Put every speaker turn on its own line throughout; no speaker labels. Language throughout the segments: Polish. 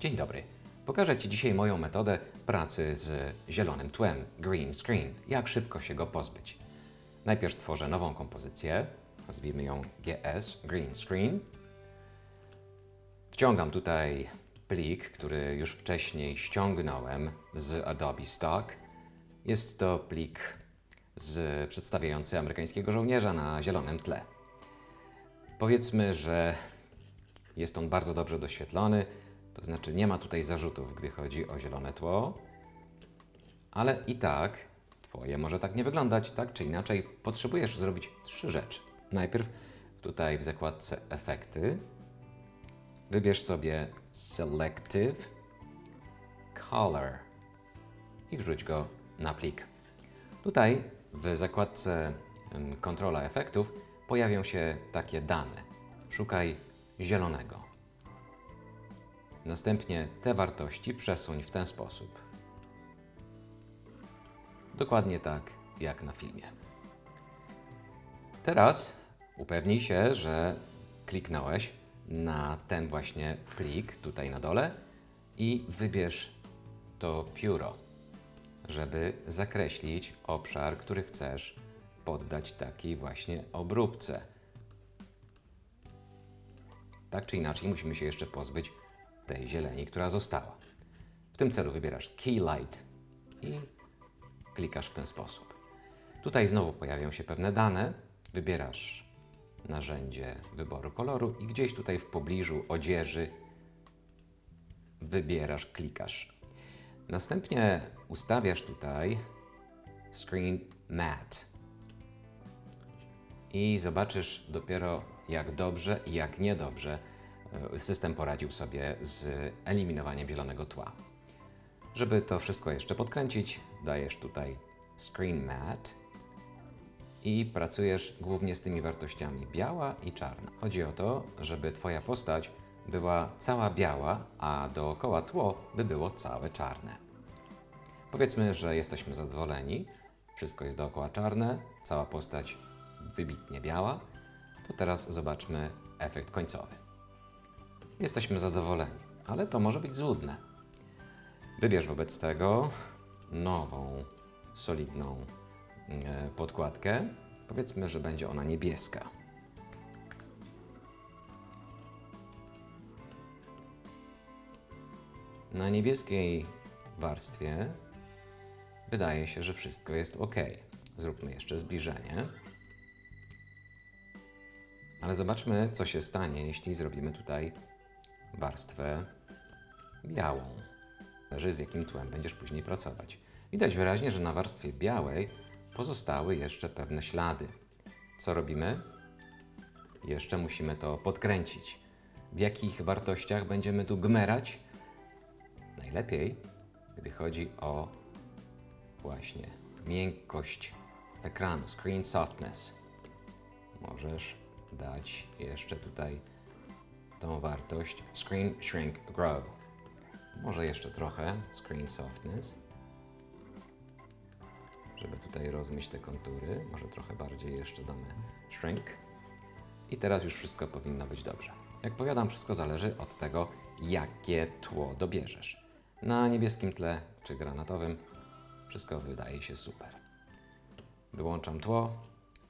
Dzień dobry. Pokażę Ci dzisiaj moją metodę pracy z zielonym tłem, green screen. Jak szybko się go pozbyć. Najpierw tworzę nową kompozycję, nazwijmy ją GS, green screen. Wciągam tutaj plik, który już wcześniej ściągnąłem z Adobe Stock. Jest to plik z, przedstawiający amerykańskiego żołnierza na zielonym tle. Powiedzmy, że jest on bardzo dobrze doświetlony, to znaczy nie ma tutaj zarzutów, gdy chodzi o zielone tło, ale i tak Twoje może tak nie wyglądać, tak czy inaczej potrzebujesz zrobić trzy rzeczy. Najpierw tutaj w zakładce Efekty wybierz sobie Selective Color i wrzuć go na plik. Tutaj w zakładce em, Kontrola efektów pojawią się takie dane. Szukaj zielonego. Następnie te wartości przesuń w ten sposób. Dokładnie tak jak na filmie. Teraz upewnij się, że kliknąłeś na ten właśnie plik tutaj na dole i wybierz to pióro, żeby zakreślić obszar, który chcesz poddać takiej właśnie obróbce. Tak czy inaczej musimy się jeszcze pozbyć tej zieleni, która została. W tym celu wybierasz Key Light i klikasz w ten sposób. Tutaj znowu pojawią się pewne dane. Wybierasz narzędzie wyboru koloru i gdzieś tutaj w pobliżu odzieży wybierasz, klikasz. Następnie ustawiasz tutaj Screen Matte i zobaczysz dopiero jak dobrze i jak niedobrze system poradził sobie z eliminowaniem zielonego tła. Żeby to wszystko jeszcze podkręcić, dajesz tutaj Screen Matte i pracujesz głównie z tymi wartościami biała i czarna. Chodzi o to, żeby Twoja postać była cała biała, a dookoła tło by było całe czarne. Powiedzmy, że jesteśmy zadowoleni, wszystko jest dookoła czarne, cała postać wybitnie biała, to teraz zobaczmy efekt końcowy. Jesteśmy zadowoleni, ale to może być złudne. Wybierz wobec tego nową, solidną e, podkładkę. Powiedzmy, że będzie ona niebieska. Na niebieskiej warstwie wydaje się, że wszystko jest ok. Zróbmy jeszcze zbliżenie. Ale zobaczmy, co się stanie, jeśli zrobimy tutaj warstwę białą. Zależy z jakim tłem będziesz później pracować. Widać wyraźnie, że na warstwie białej pozostały jeszcze pewne ślady. Co robimy? Jeszcze musimy to podkręcić. W jakich wartościach będziemy tu gmerać? Najlepiej, gdy chodzi o właśnie miękkość ekranu, screen softness. Możesz dać jeszcze tutaj tą wartość screen shrink grow. Może jeszcze trochę screen softness, żeby tutaj rozmyć te kontury. Może trochę bardziej jeszcze damy shrink. I teraz już wszystko powinno być dobrze. Jak powiadam, wszystko zależy od tego, jakie tło dobierzesz. Na niebieskim tle czy granatowym wszystko wydaje się super. Wyłączam tło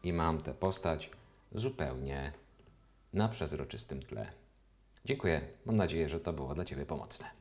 i mam tę postać zupełnie na przezroczystym tle. Dziękuję. Mam nadzieję, że to było dla Ciebie pomocne.